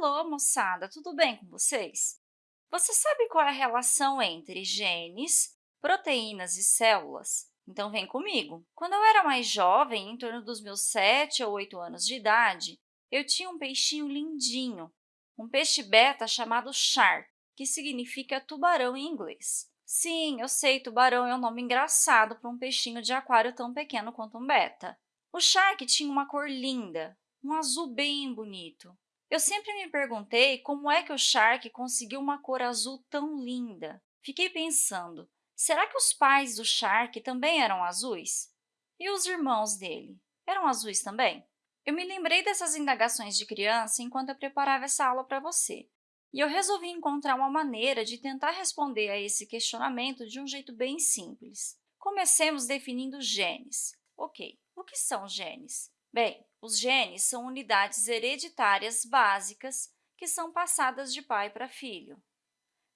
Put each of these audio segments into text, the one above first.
Alô, moçada, tudo bem com vocês? Você sabe qual é a relação entre genes, proteínas e células? Então, vem comigo. Quando eu era mais jovem, em torno dos meus 7 ou 8 anos de idade, eu tinha um peixinho lindinho, um peixe beta chamado shark, que significa tubarão em inglês. Sim, eu sei, tubarão é um nome engraçado para um peixinho de aquário tão pequeno quanto um beta. O shark tinha uma cor linda, um azul bem bonito. Eu sempre me perguntei como é que o Shark conseguiu uma cor azul tão linda. Fiquei pensando, será que os pais do Shark também eram azuis? E os irmãos dele, eram azuis também? Eu me lembrei dessas indagações de criança enquanto eu preparava essa aula para você, e eu resolvi encontrar uma maneira de tentar responder a esse questionamento de um jeito bem simples. Comecemos definindo genes. Ok, o que são genes? Bem, os genes são unidades hereditárias básicas que são passadas de pai para filho.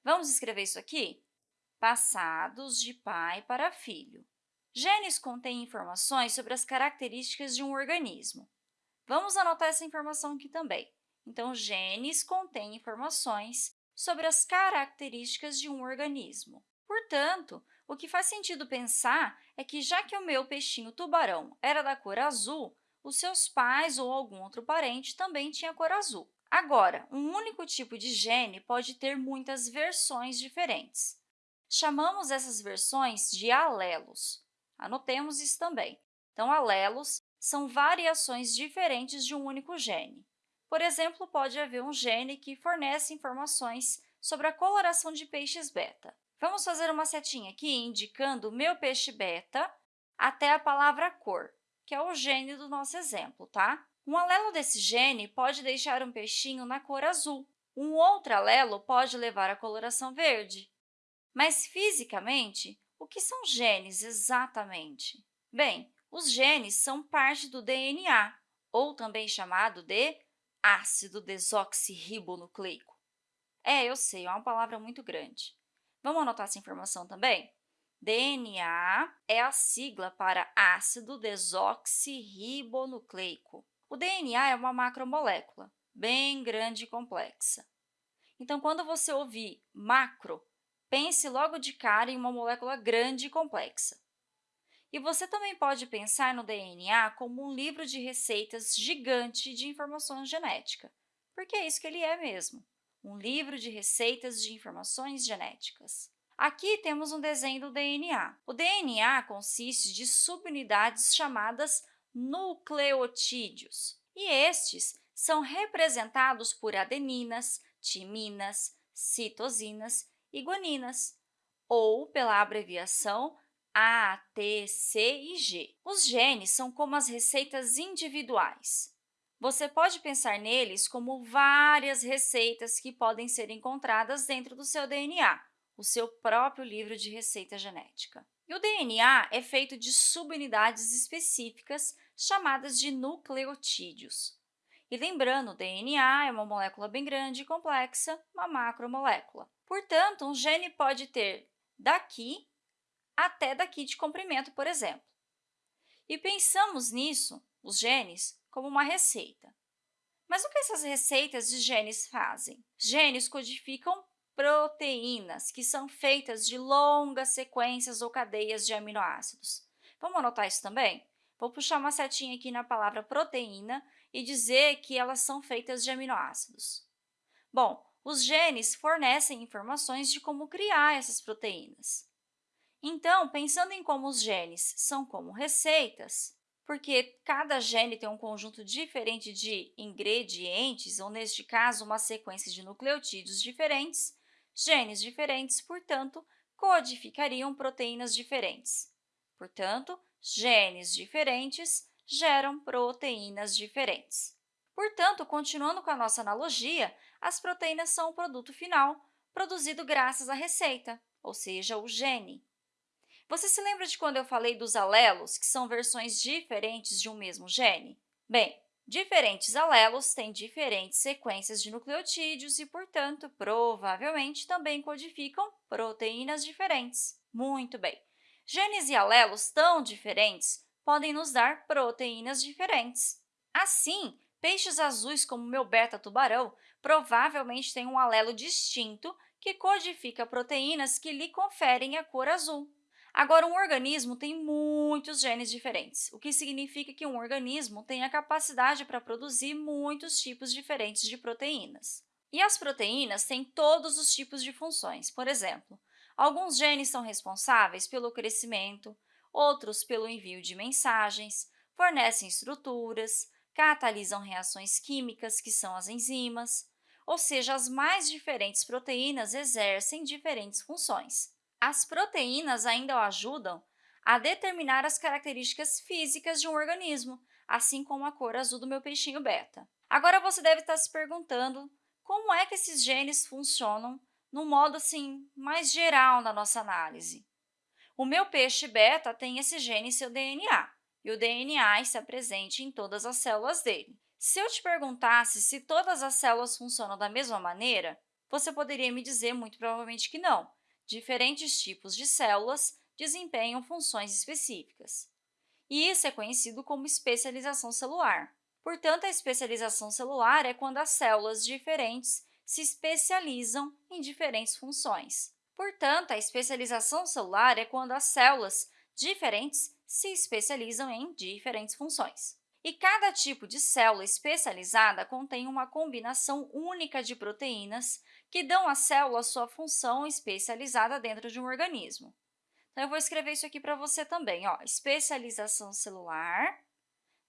Vamos escrever isso aqui? Passados de pai para filho. Genes contêm informações sobre as características de um organismo. Vamos anotar essa informação aqui também. Então, genes contêm informações sobre as características de um organismo. Portanto, o que faz sentido pensar é que, já que o meu peixinho tubarão era da cor azul, os seus pais ou algum outro parente também tinha cor azul. Agora, um único tipo de gene pode ter muitas versões diferentes. Chamamos essas versões de alelos. Anotemos isso também. Então, alelos são variações diferentes de um único gene. Por exemplo, pode haver um gene que fornece informações sobre a coloração de peixes beta. Vamos fazer uma setinha aqui indicando meu peixe beta até a palavra cor que é o gene do nosso exemplo, tá? Um alelo desse gene pode deixar um peixinho na cor azul. Um outro alelo pode levar à coloração verde. Mas, fisicamente, o que são genes exatamente? Bem, os genes são parte do DNA, ou também chamado de ácido desoxirribonucleico. É, eu sei, é uma palavra muito grande. Vamos anotar essa informação também? DNA é a sigla para ácido desoxirribonucleico. O DNA é uma macromolécula, bem grande e complexa. Então, quando você ouvir macro, pense logo de cara em uma molécula grande e complexa. E você também pode pensar no DNA como um livro de receitas gigante de informações genética, porque é isso que ele é mesmo, um livro de receitas de informações genéticas. Aqui temos um desenho do DNA. O DNA consiste de subunidades chamadas nucleotídeos, e estes são representados por adeninas, timinas, citosinas e guaninas, ou pela abreviação A, T, C e G. Os genes são como as receitas individuais. Você pode pensar neles como várias receitas que podem ser encontradas dentro do seu DNA, o seu próprio livro de receita genética. E o DNA é feito de subunidades específicas chamadas de nucleotídeos. E lembrando, o DNA é uma molécula bem grande e complexa, uma macromolécula. Portanto, um gene pode ter daqui até daqui de comprimento, por exemplo. E pensamos nisso, os genes, como uma receita. Mas o que essas receitas de genes fazem? Genes codificam proteínas, que são feitas de longas sequências ou cadeias de aminoácidos. Vamos anotar isso também? Vou puxar uma setinha aqui na palavra proteína e dizer que elas são feitas de aminoácidos. Bom, os genes fornecem informações de como criar essas proteínas. Então, pensando em como os genes são como receitas, porque cada gene tem um conjunto diferente de ingredientes, ou neste caso, uma sequência de nucleotídeos diferentes, Genes diferentes, portanto, codificariam proteínas diferentes. Portanto, genes diferentes geram proteínas diferentes. Portanto, continuando com a nossa analogia, as proteínas são o produto final, produzido graças à receita, ou seja, o gene. Você se lembra de quando eu falei dos alelos, que são versões diferentes de um mesmo gene? Bem, Diferentes alelos têm diferentes sequências de nucleotídeos e, portanto, provavelmente também codificam proteínas diferentes. Muito bem. Genes e alelos tão diferentes podem nos dar proteínas diferentes. Assim, Peixes azuis, como meu beta-tubarão, provavelmente têm um alelo distinto que codifica proteínas que lhe conferem a cor azul. Agora, um organismo tem muitos genes diferentes, o que significa que um organismo tem a capacidade para produzir muitos tipos diferentes de proteínas. E as proteínas têm todos os tipos de funções. Por exemplo, alguns genes são responsáveis pelo crescimento, outros pelo envio de mensagens, fornecem estruturas, catalisam reações químicas, que são as enzimas, ou seja, as mais diferentes proteínas exercem diferentes funções. As proteínas ainda ajudam a determinar as características físicas de um organismo, assim como a cor azul do meu peixinho beta. Agora, você deve estar se perguntando como é que esses genes funcionam no modo assim, mais geral na nossa análise. O meu peixe beta tem esse gene em seu DNA, e o DNA está presente em todas as células dele. Se eu te perguntasse se todas as células funcionam da mesma maneira, você poderia me dizer muito provavelmente que não. Diferentes tipos de células desempenham funções específicas. E isso é conhecido como especialização celular. Portanto, a especialização celular é quando as células diferentes se especializam em diferentes funções. Portanto, a especialização celular é quando as células diferentes se especializam em diferentes funções. E cada tipo de célula especializada contém uma combinação única de proteínas que dão à célula sua função especializada dentro de um organismo. Então, eu vou escrever isso aqui para você também. Ó. Especialização celular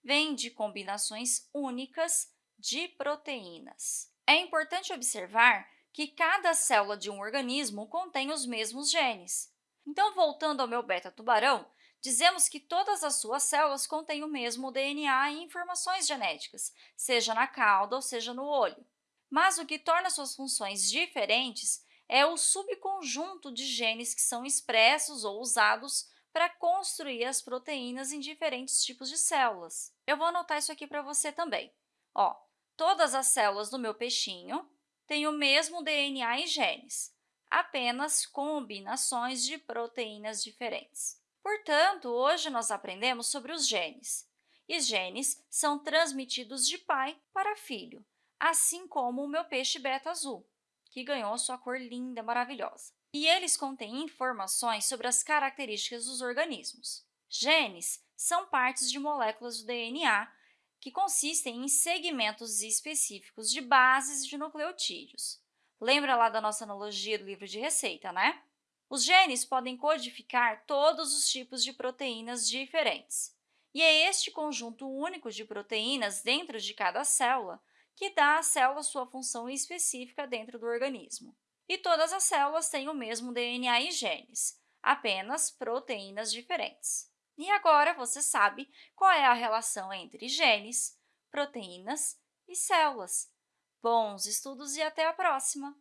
vem de combinações únicas de proteínas. É importante observar que cada célula de um organismo contém os mesmos genes. Então, voltando ao meu beta-tubarão, dizemos que todas as suas células contêm o mesmo DNA e informações genéticas, seja na cauda ou seja no olho. Mas o que torna suas funções diferentes é o subconjunto de genes que são expressos ou usados para construir as proteínas em diferentes tipos de células. Eu vou anotar isso aqui para você também. Ó, todas as células do meu peixinho têm o mesmo DNA e genes, apenas combinações de proteínas diferentes. Portanto, hoje nós aprendemos sobre os genes. E genes são transmitidos de pai para filho, assim como o meu peixe beta azul, que ganhou sua cor linda, maravilhosa e eles contêm informações sobre as características dos organismos. Genes são partes de moléculas do DNA que consistem em segmentos específicos de bases de nucleotídeos. Lembra lá da nossa analogia do livro de receita, né? Os genes podem codificar todos os tipos de proteínas diferentes. E é este conjunto único de proteínas dentro de cada célula que dá à célula sua função específica dentro do organismo. E todas as células têm o mesmo DNA e genes, apenas proteínas diferentes. E agora você sabe qual é a relação entre genes, proteínas e células. Bons estudos e até a próxima!